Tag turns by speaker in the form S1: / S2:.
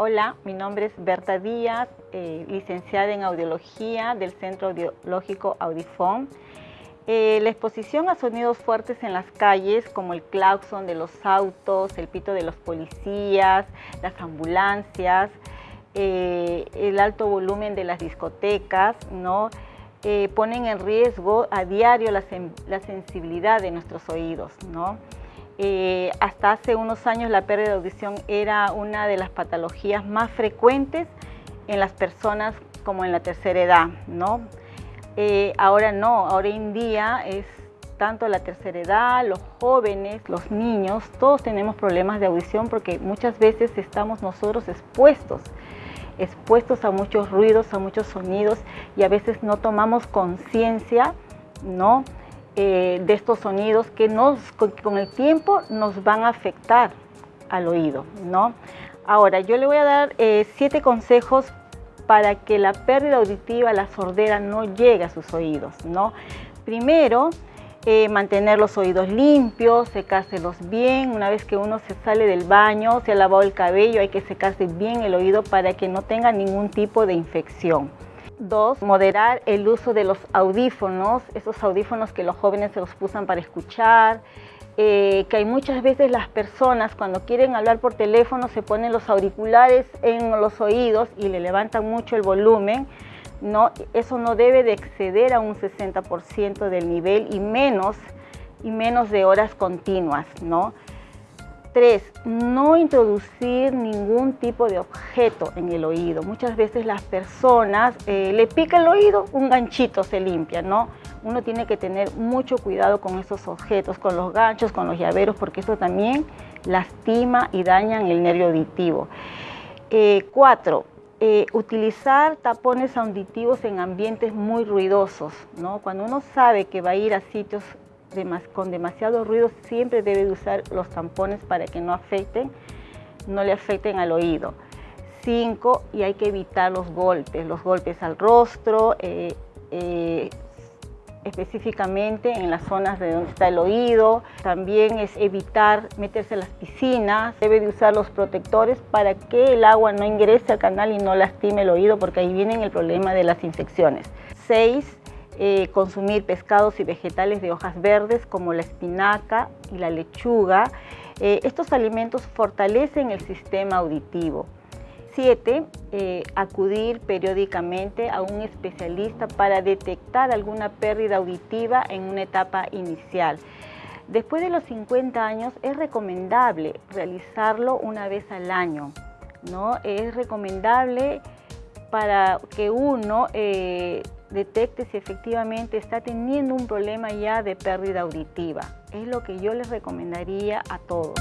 S1: Hola, mi nombre es Berta Díaz, eh, licenciada en Audiología del Centro Audiológico Audifón. Eh, la exposición a sonidos fuertes en las calles, como el claxon de los autos, el pito de los policías, las ambulancias, eh, el alto volumen de las discotecas, ¿no? ponen en riesgo a diario la, la sensibilidad de nuestros oídos. ¿no? Eh, hasta hace unos años la pérdida de audición era una de las patologías más frecuentes en las personas como en la tercera edad, ¿no? Eh, ahora no, ahora en día es tanto la tercera edad, los jóvenes, los niños, todos tenemos problemas de audición porque muchas veces estamos nosotros expuestos, expuestos a muchos ruidos, a muchos sonidos y a veces no tomamos conciencia, ¿no? Eh, de estos sonidos que con, el tiempo nos van a afectar al oído. ¿no? Ahora, yo le voy a dar eh, siete consejos para que la pérdida auditiva, la sordera, no llegue a sus oídos. ¿no? Primero, eh, mantener los oídos limpios, secárselos bien. Una vez que uno se sale del baño, se ha lavado el cabello, hay que secarse bien el oído para que no tenga ningún tipo de infección. Dos, moderar el uso de los audífonos, esos audífonos que los jóvenes se los usan para escuchar, eh, que hay muchas veces las personas cuando quieren hablar por teléfono se ponen los auriculares en los oídos y le levantan mucho el volumen. No, eso no debe de exceder a un 60% del nivel y menos, y menos de horas continuas. ¿no? Tres, no introducir ningún tipo de objeto en el oído. Muchas veces las personas eh, le pica el oído, un ganchito se limpia, ¿no? Uno tiene que tener mucho cuidado con esos objetos, con los ganchos, con los llaveros, porque eso también lastima y daña el nervio auditivo. Eh, cuatro, eh, utilizar tapones auditivos en ambientes muy ruidosos, ¿no? Cuando uno sabe que va a ir a sitios con demasiado ruido siempre debe usar los tampones para que no afecten, no le afecten al oído. Cinco, y hay que evitar los golpes, los golpes al rostro, eh, eh, específicamente en las zonas de donde está el oído. También es evitar meterse en las piscinas. Debe de usar los protectores para que el agua no ingrese al canal y no lastime el oído porque ahí viene el problema de las infecciones. Seis, eh, consumir pescados y vegetales de hojas verdes como la espinaca y la lechuga. Eh, estos alimentos fortalecen el sistema auditivo. 7. Eh, acudir periódicamente a un especialista para detectar alguna pérdida auditiva en una etapa inicial. Después de los 50 años es recomendable realizarlo una vez al año. ¿no? Es recomendable para que uno detecte si efectivamente está teniendo un problema ya de pérdida auditiva. Es lo que yo les recomendaría a todos.